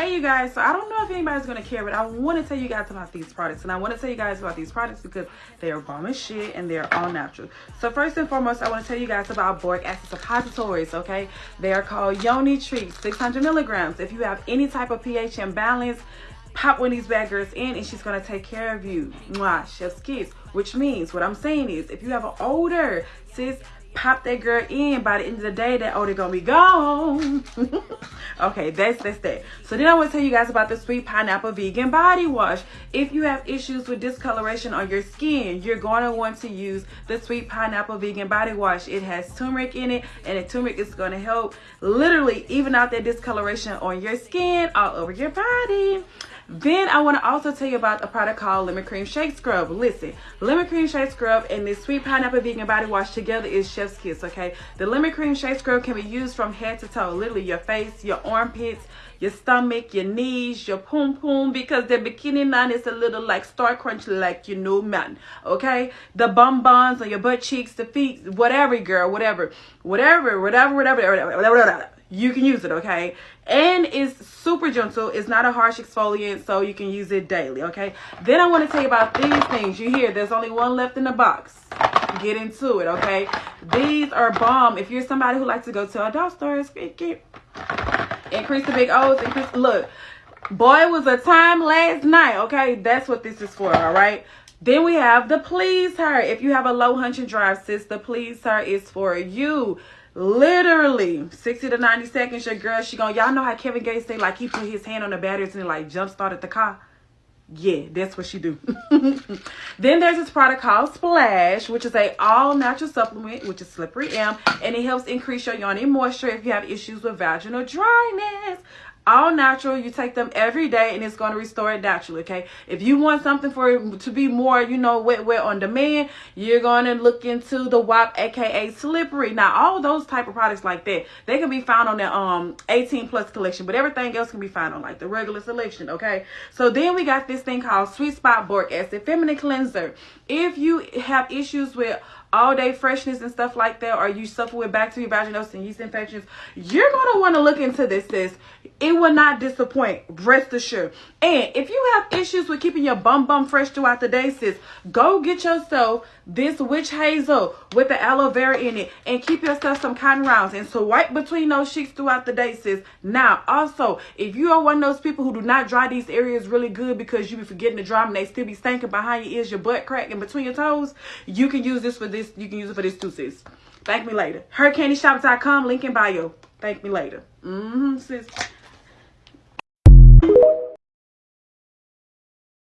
Hey you guys, so I don't know if anybody's gonna care, but I want to tell you guys about these products, and I want to tell you guys about these products because they are bomb as shit and they're all natural. So first and foremost, I want to tell you guys about boric acid suppositories. Okay, they are called Yoni Treat, 600 milligrams. If you have any type of pH imbalance, pop one of these bad girls in and she's gonna take care of you. Mwah, chef's kiss. Which means what I'm saying is if you have an odor, sis, pop that girl in by the end of the day that odor gonna be gone. Okay that's that's that. So then i want to tell you guys about the sweet pineapple vegan body wash. If you have issues with discoloration on your skin you're going to want to use the sweet pineapple vegan body wash. It has turmeric in it and the turmeric is going to help literally even out that discoloration on your skin all over your body then I want to also tell you about a product called Lemon Cream Shake Scrub. Listen, Lemon Cream Shake Scrub and this Sweet Pineapple Vegan Body Wash together is chef's kiss, okay? The Lemon Cream Shake Scrub can be used from head to toe, literally your face, your armpits, your stomach, your knees, your poom poom, because the bikini line is a little like star crunch, like you know, man. Okay, the bum buns on your butt cheeks, the feet, whatever, girl, whatever, whatever, whatever, whatever, whatever, whatever. whatever you can use it okay and it's super gentle. It's not a harsh exfoliant so you can use it daily okay? Then i want to tell you about these things. You hear there's only one left in the box. Get into it okay? These are bomb. If you're somebody who likes to go to adult stores increase the big o's increase look boy was a time last night okay? That's what this is for all right? Then we have the please her. If you have a low hunch and drive sis the please her is for you literally 60 to 90 seconds your girl she gonna y'all know how kevin gates say like he put his hand on the batteries and like jump started the car? Yeah that's what she do. Then there's this product called splash which is a all natural supplement which is slippery m and it helps increase your yoni moisture if you have issues with vaginal dryness all natural you take them every day and it's going to restore it naturally okay? If you want something for it to be more you know wet wet on demand you're going to look into the WAP aka slippery. Now all those type of products like that they can be found on the um 18 plus collection but everything else can be found on like the regular selection okay? So then we got this thing called sweet spot boric acid feminine cleanser. If you have issues with all day freshness and stuff like that, or you suffer with bacteria, vaginosis, and yeast infections, you're going to want to look into this, sis. It will not disappoint, rest assured. And if you have issues with keeping your bum bum fresh throughout the day, sis, go get yourself this witch hazel with the aloe vera in it and keep yourself some cotton rounds and so wipe between those sheets throughout the day, sis. Now, also, if you are one of those people who do not dry these areas really good because you be forgetting to dry them, and they still be stinking behind your ears, your butt crack, and between your toes, you can use this for this this. You can use it for this too, sis. Thank me later. HercandyShop.com. link in bio. Thank me later. Mm-hmm, sis.